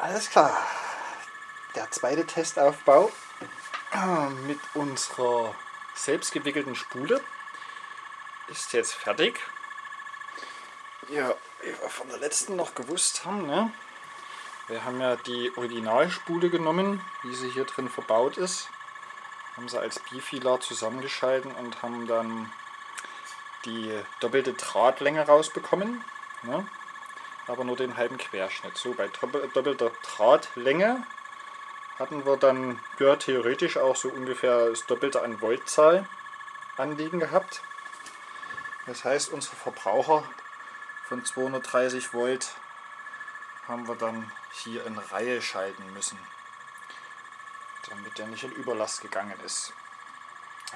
Alles klar. Der zweite Testaufbau äh, mit unserer selbstgewickelten Spule ist jetzt fertig. Ja, wie wir von der letzten noch gewusst haben, ne? wir haben ja die Originalspule genommen, wie sie hier drin verbaut ist, haben sie als Bifilar zusammengeschalten und haben dann die doppelte Drahtlänge rausbekommen, ne? Aber nur den halben Querschnitt. So, bei doppelter Drahtlänge hatten wir dann ja, theoretisch auch so ungefähr das Doppelte an Voltzahl anliegen gehabt. Das heißt, unsere Verbraucher von 230 Volt haben wir dann hier in Reihe schalten müssen, damit der nicht in Überlast gegangen ist.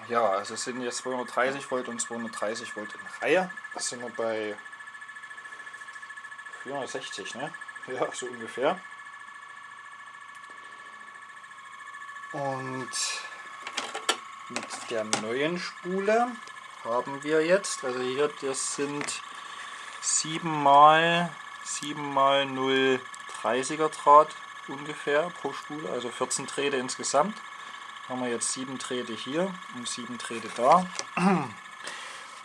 Ja, also es sind jetzt 230 Volt und 230 Volt in Reihe. Das sind wir bei 460, ne? Ja, so ungefähr. Und mit der neuen Spule haben wir jetzt, also hier das sind 7 mal 7 mal 0 30er Draht ungefähr pro Spule, also 14 Drähte insgesamt. Haben wir jetzt 7 Drähte hier und 7 Drähte da.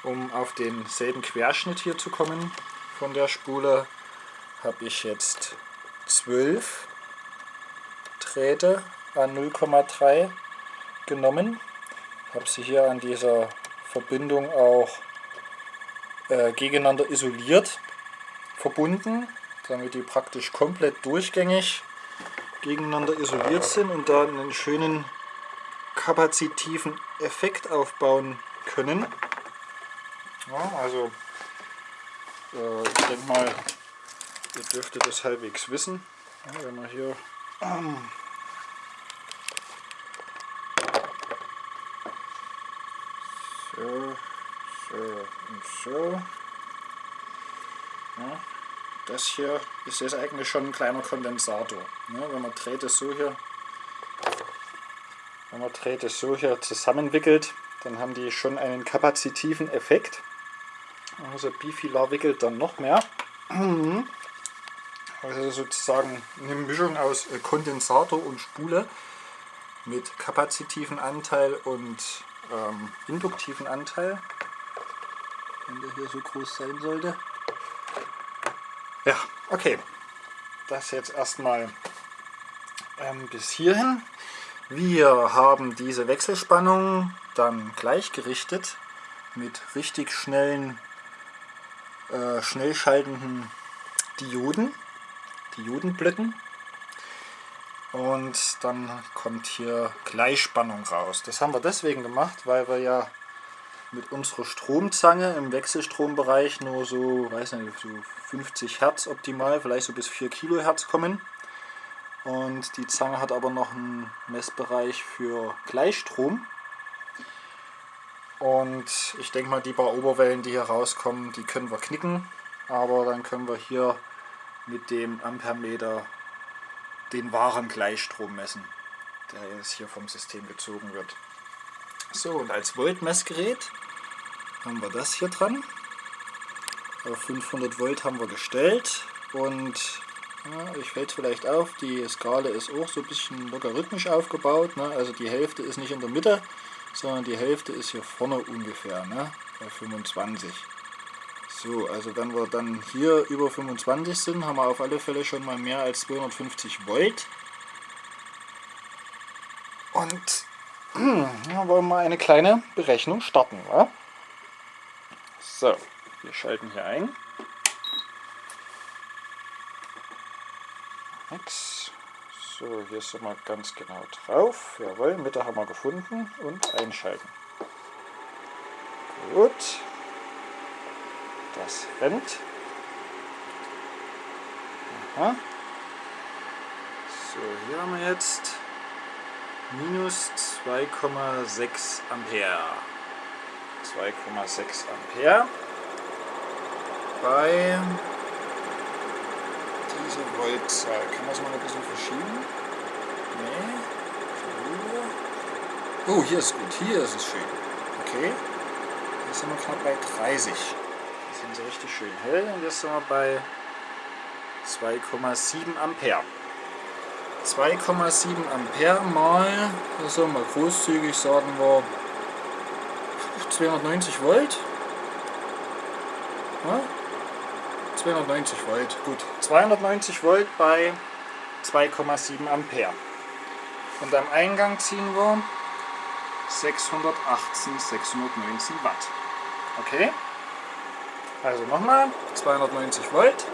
Um auf denselben Querschnitt hier zu kommen von der Spule, habe ich jetzt 12 Drähte an 0,3 genommen. Habe sie hier an dieser Verbindung auch äh, gegeneinander isoliert verbunden, damit die praktisch komplett durchgängig gegeneinander isoliert sind und da einen schönen kapazitiven Effekt aufbauen können. Ja, also äh, ich denke mal, ihr dürftet das halbwegs wissen, ja, wenn man hier ähm, so, so und so ja, das hier ist jetzt eigentlich schon ein kleiner Kondensator. Ja, wenn man dreht es so hier, wenn man dreht es so hier zusammenwickelt, dann haben die schon einen kapazitiven Effekt. Also Bifilar wickelt dann noch mehr. Also sozusagen eine Mischung aus äh, Kondensator und Spule mit kapazitiven Anteil und ähm, induktiven Anteil, wenn der hier so groß sein sollte. Ja, okay. Das jetzt erstmal ähm, bis hierhin. Wir haben diese Wechselspannung dann gleichgerichtet mit richtig schnellen, äh, schnell schaltenden Dioden, Diodenblöcken. Und dann kommt hier Gleichspannung raus. Das haben wir deswegen gemacht, weil wir ja mit unserer Stromzange im Wechselstrombereich nur so, weiß nicht, so 50 Hertz optimal, vielleicht so bis 4 Kilohertz kommen. Und die Zange hat aber noch einen Messbereich für Gleichstrom. Und ich denke mal, die paar Oberwellen, die hier rauskommen, die können wir knicken. Aber dann können wir hier mit dem Ampermeter den wahren Gleichstrom messen, der jetzt hier vom System gezogen wird. So, und als Voltmessgerät haben wir das hier dran. Auf 500 Volt haben wir gestellt und ja, ich fällt vielleicht auf, die Skala ist auch so ein bisschen logarithmisch aufgebaut. Ne? Also die Hälfte ist nicht in der Mitte, sondern die Hälfte ist hier vorne ungefähr, ne? bei 25. So, also wenn wir dann hier über 25 sind, haben wir auf alle Fälle schon mal mehr als 250 Volt. Und ja, wollen wir eine kleine Berechnung starten. Wa? So, wir schalten hier ein. Nix. So, hier sind wir ganz genau drauf. Jawohl, Mitte haben wir gefunden und einschalten. Gut. Das rennt. Aha. So, hier haben wir jetzt minus 2,6 Ampere. 2,6 Ampere bei dieser Voltzahl. Kann man es mal ein bisschen verschieben? Nee. Oh, hier ist gut. Hier ist es schön. Okay. Jetzt sind wir knapp bei 30. Das sind sie richtig schön hell und jetzt sind wir bei 2,7 Ampere. 2,7 Ampere mal, also mal großzügig sagen wir 290 Volt. Ja? 290 Volt, gut. 290 Volt bei 2,7 Ampere. Und am Eingang ziehen wir 618, 619 Watt. Okay? Also nochmal, 290 Volt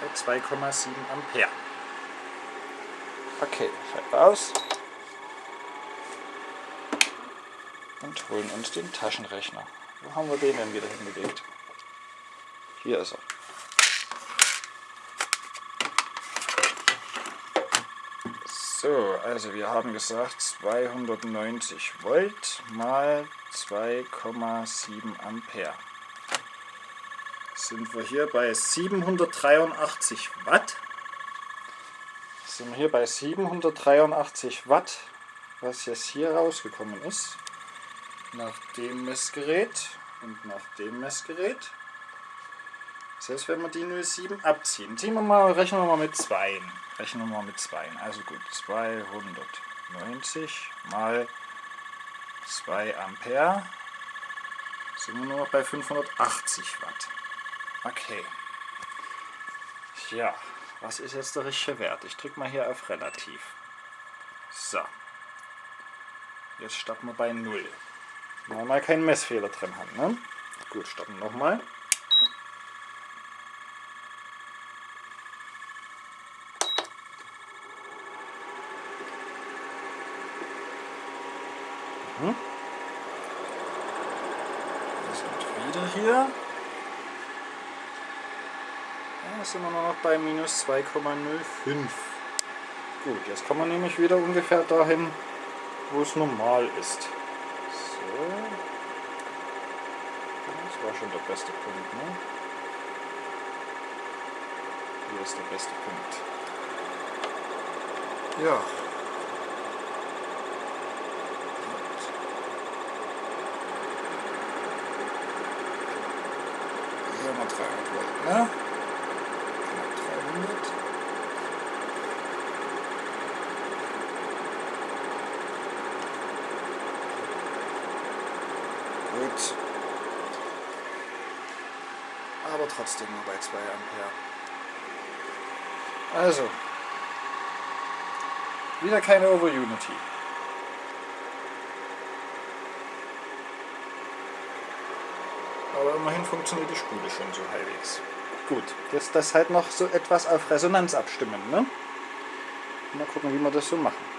bei 2,7 Ampere. Okay, schalten aus und holen uns den Taschenrechner. Wo haben wir den denn wieder hingelegt? Hier ist er. So, also wir haben gesagt 290 Volt mal 2,7 Ampere. Sind wir hier bei 783 Watt. Sind wir hier bei 783 Watt, was jetzt hier rausgekommen ist. Nach dem Messgerät und nach dem Messgerät. Das heißt, wenn wir die 0,7 abziehen, ziehen wir mal, rechnen wir mal mit 2. Rechnen wir mal mit 2. Also gut, 290 mal 2 Ampere sind wir nur noch bei 580 Watt. Okay. Ja, was ist jetzt der richtige Wert? Ich drücke mal hier auf relativ. So. Jetzt starten wir bei 0. Wenn wir mal keinen Messfehler drin haben. Ne? Gut, starten nochmal. Mhm. Wir sind wieder hier. Wir nur noch bei minus 2,05. Gut, jetzt kommen wir nämlich wieder ungefähr dahin, wo es normal ist. So. Das war schon der beste Punkt, ne? Hier ist der beste Punkt. Ja, hier haben wir 300 Volt, ne? 300. Gut. Aber trotzdem nur bei 2 Ampere. Also. Wieder keine Over-Unity. Aber immerhin funktioniert die Spule schon so halbwegs. Gut, jetzt das halt noch so etwas auf Resonanz abstimmen. Ne? Mal gucken, wie wir das so machen.